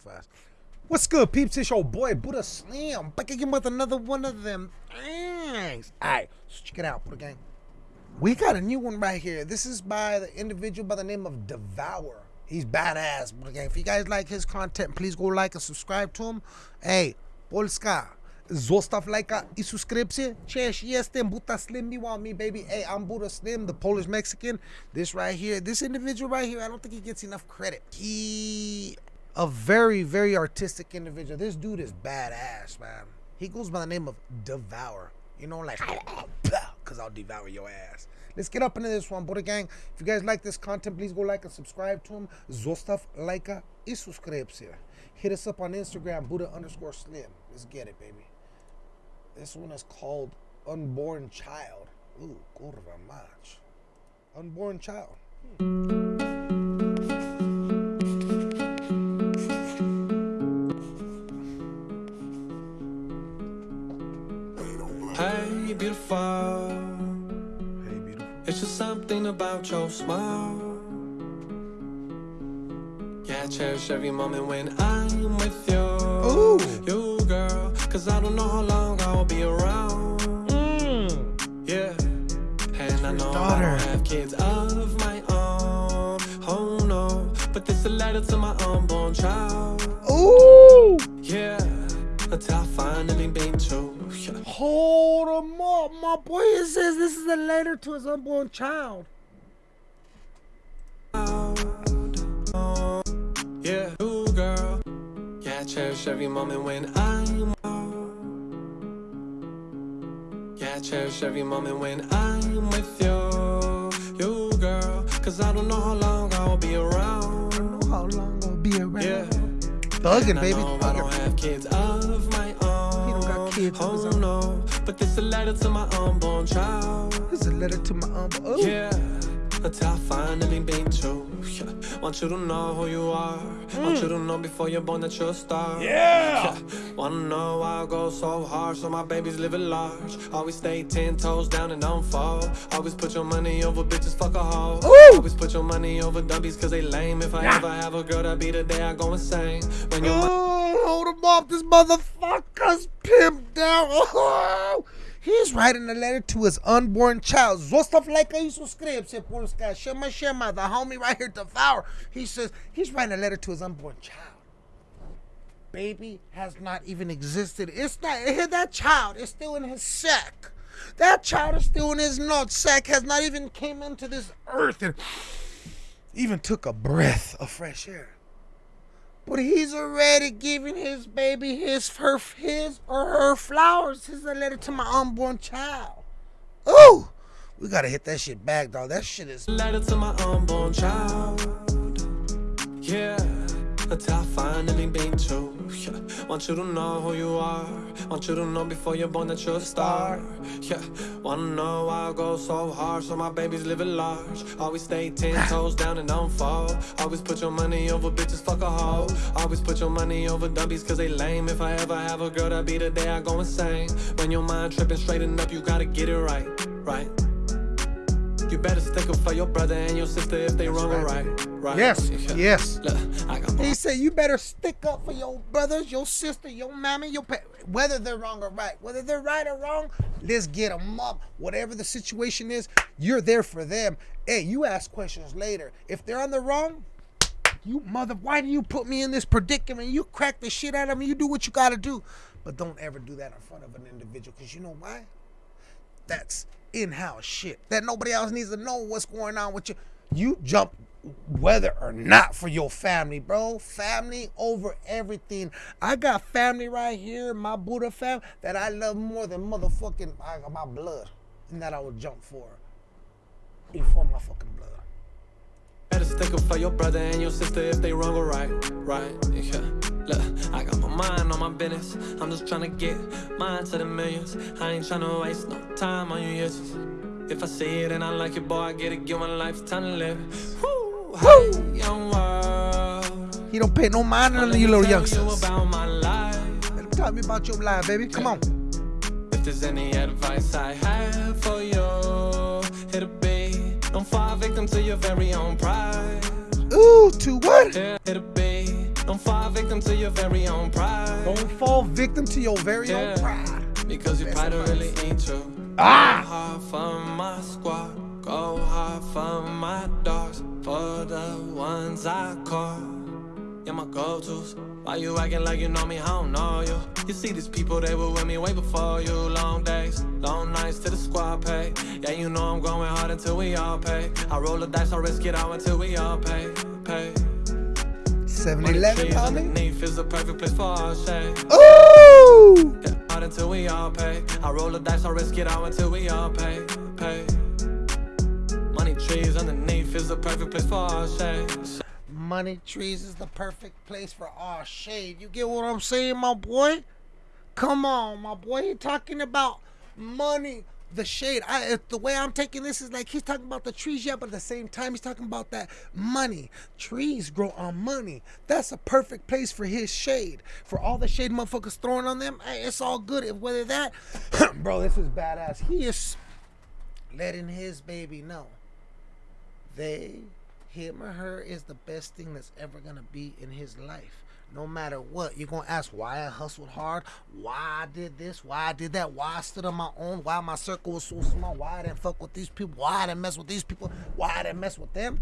fast. What's good, peeps? It's your boy Buddha Slim back again with another one of them things. Alright, so check it out, Buddha Gang. We got a new one right here. This is by the individual by the name of Devour. He's badass, Buddha Gang. If you guys like his content, please go like and subscribe to him. Hey, Polska. Zostaw lajka i subskrypcję. Cześć, jestem Buddha Slim. You want me, baby? Hey, I'm Buddha Slim, the Polish Mexican. This right here, this individual right here, I don't think he gets enough credit. He a very, very artistic individual. This dude is badass, man. He goes by the name of Devour. You know, like, because I'll devour your ass. Let's get up into this one, Buddha Gang. If you guys like this content, please go like and subscribe to him. Zostav lajka i subskrypcję. Hit us up on Instagram, Buddha underscore Slim. Let's get it, baby. This one is called Unborn Child. Ooh, kurwa mać. Unborn Child. Hmm. Hey, beautiful. Hey, beautiful. It's just something about your smile. Yeah, I cherish every moment when I'm with you. Ooh. You, girl. Cause I don't know how long I'll be around. Mm. Yeah. And I know I daughter. don't have kids of my own. Oh no. But this a letter to my unborn child. Ooh. Yeah. Until I finally been to. Yeah. Hold him up, my boy. It says this is a letter to his unborn child. Yeah, you girl. Yeah, I cherish every moment when I'm. Yeah, I cherish every moment when I'm with you. You girl. Cause I don't know how long I'll be around. I don't know how long I'll be around. Yeah. Thugging, baby. I don't have kids of my own. He don't got kids oh, no. But this a letter to my unborn child. This is a letter to my uncle. Oh. Yeah, until I finally been to. Yeah. Want you to know who you are. Want you to know before you're born that you're a star. Yeah. Wanna know why I go so hard so my babies live at large. Always stay ten toes down and don't fall. Always put your money over bitches, fuck a hoe. Ooh. Always put your money over dummies cause they lame. If I Yeah. ever have a girl, that'd be the day I go insane. When your Oh, hold him up. This motherfucker's pimped down. Oh. He's writing a letter to his unborn child. Zostav i subskrypcję, Polska. Shema, shema. The homie right here, Devour. He says he's writing a letter to his unborn child. Baby has not even existed. It's not, that child is still in his sack. That child is still in his nut sack, has not even came into this earth and even took a breath of fresh air. But he's already giving his baby his her his or her flowers. This is a letter to my unborn child. Ooh, we gotta hit that shit back, dog. That shit is. letter to my unborn child. Yeah, until I finally been to. Yeah. Want you to know who you are. Want you to know before you're born that you're a star. Yeah, wanna know why I go so hard so my babies live at large. Always stay ten ah. toes down and don't fall. Always put your money over bitches, fuck a hoe. Always put your money over dummies cause they lame. If I ever have a girl, that'd be the day I go insane. When your mind tripping straighten up, you gotta get it right, right. You better stick up for your brother and your sister if they wrong or right. Right. Yes, yes. Look, I got my He said you better stick up for your brothers, your sister, your mammy, your pa- whether they're wrong or right. Whether they're right or wrong, let's get them up. Whatever the situation is, you're there for them. Hey, you ask questions later. If they're on the wrong, you mother, why do you put me in this predicament? You crack the shit out of me. You do what you gotta do, but don't ever do that in front of an individual, cause you know why? That's in-house shit that nobody else needs to know what's going on with you. You jump whether or not for your family, bro. Family over everything. I got family right here, my Buddha fam, that I love more than motherfucking my blood. And that I would jump for before my fucking blood. better stick up for your brother and your sister if they wrong or right. Right. Yeah. Look, I got my mind my business. I'm just trying to get mine to the millions. I ain't trying to waste no time on you yes. If I see it and I like it, boy, I get it. Give my life time to live. Woo! World. He don't pay no mind on Let you little tell youngsters. You about my life. Let him tell me about your life, baby. Come on. If there's any advice I have for you, it'll be don't fall victim to your very own pride. Ooh, to what? It'll be Don't fall victim to your very own pride. Don't fall victim to your very Yeah. own pride. Because your pride really ain't true. Ah! Go hard for my squad. Go hard for my dogs. For the ones I call. Yeah, my go-tos. Why you acting like you know me? I don't know you. You see these people, they were with me way before you. Long days, long nights to the squad pay. Yeah, you know I'm going hard until we all pay. I roll the dice, I risk it all until we all pay. Pay. 7 Money 11, trees homie. underneath is the perfect place for our shade. Ooh! Hard until we all pay. I roll the dice, I risk it out until we all pay. Pay. Money trees underneath is the perfect place for our shade. Money trees is the perfect place for our shade. You get what I'm saying, my boy? Come on, my boy. He talking about money, the shade. I the way I'm taking this is like he's talking about the trees, yeah, but at the same time he's talking about that money. Trees grow on money. That's a perfect place for his shade. For all the shade motherfuckers throwing on them, hey, it's all good. If whether that, bro, this is badass. He is letting his baby know they, him or her, is the best thing that's ever gonna be in his life. No matter what, you're gonna ask why I hustled hard, why I did this, why I did that, why I stood on my own, why my circle was so small, why I didn't fuck with these people, why I didn't mess with these people, why I didn't mess with them.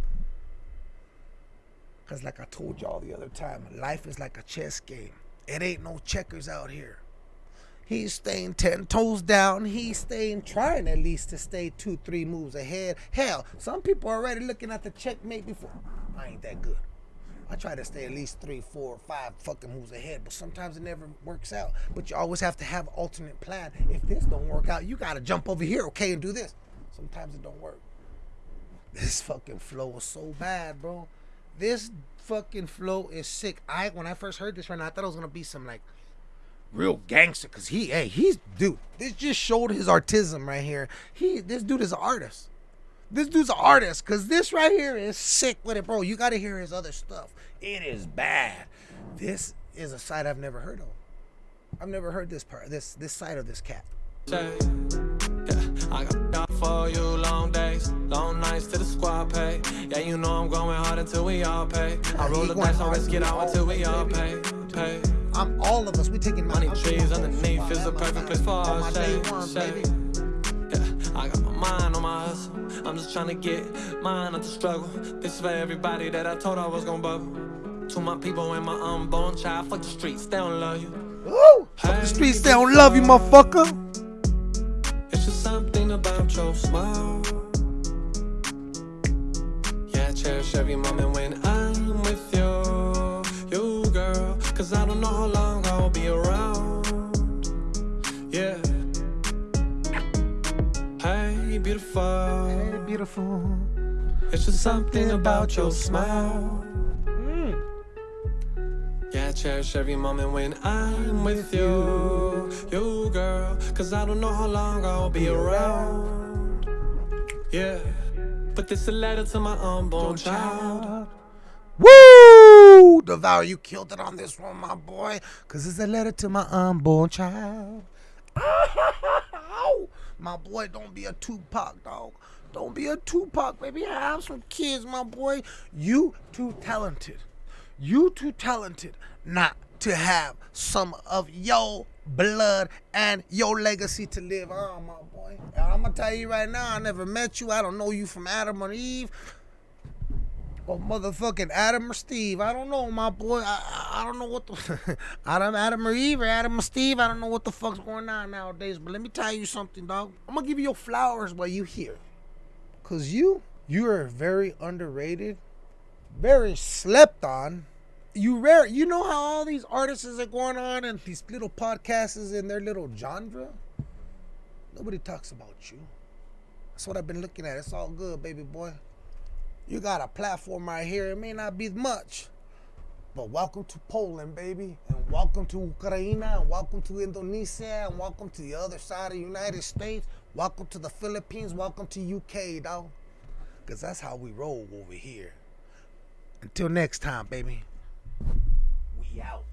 Cause like I told y'all the other time, life is like a chess game. It ain't no checkers out here. He's staying ten toes down. He's staying trying at least to stay two, three moves ahead. Hell, some people are already looking at the checkmate before. I ain't that good. I try to stay at least three, four, five fucking moves ahead, but sometimes it never works out. But you always have to have alternate plan. If this don't work out, you gotta jump over here, okay, and do this. Sometimes it don't work. This fucking flow is so bad, bro. This fucking flow is sick. I when I first heard this right now, I thought it was gonna be some like real gangster because he hey he's dude this just showed his artism right here he this dude is an artist this dude's an artist because this right here is sick with it bro you gotta hear his other stuff it is bad this is a side i've never heard of i've never heard this part this this side of this cat I got out for you long days, long nights to the squad pay. Yeah, you know I'm going hard until we all pay. I roll he the dice, I risk it out until we all pay. Pay. i'm all of us we taking Money trees underneath is the perfect place for On I got my mind on my hustle. I'm just trying to get mine out the struggle. This is for everybody that I told I was gonna bubble. To my people and my unborn child, fuck the streets, they don't love you. Woo! Fuck the streets they don't love you motherfucker It's just something about your smile. Yeah, I cherish every moment when I'm with you, you girl. Cause I don't know how long I'll be around. Hey, beautiful. Hey, beautiful It's just something about your smile. Mm. Yeah, I cherish every moment when I'm with you, you girl. Cause I don't know how long I'll be around. Yeah, but this a letter to my unborn child. Woo! Devour, you killed it on this one, my boy. Cause it's a letter to my unborn child. My boy, don't be a Tupac, dog. Don't be a Tupac, baby. Have some kids, my boy. You too talented. You too talented not to have some of your blood and your legacy to live on, my boy. I'm gonna tell you right now, I never met you. I don't know you from Adam or Eve or motherfucking Adam or Steve. I don't know, my boy. I, I, I don't know what the Adam, Adam or Eve or Adam or Steve. I don't know what the fuck's going on nowadays. But let me tell you something, dog. I'm gonna give you your flowers while you here, cause you you are very underrated, very slept on. You rare. You know how all these artists are going on and these little podcasts in their little genre. Nobody talks about you. That's what I've been looking at. It's all good, baby boy. You got a platform right here. It may not be much, but welcome to Poland, baby, and welcome to Ukraine, and welcome to Indonesia, and welcome to the other side of the United States. Welcome to the Philippines. Welcome to UK, dog. Cause that's how we roll over here. Until next time, baby. We out.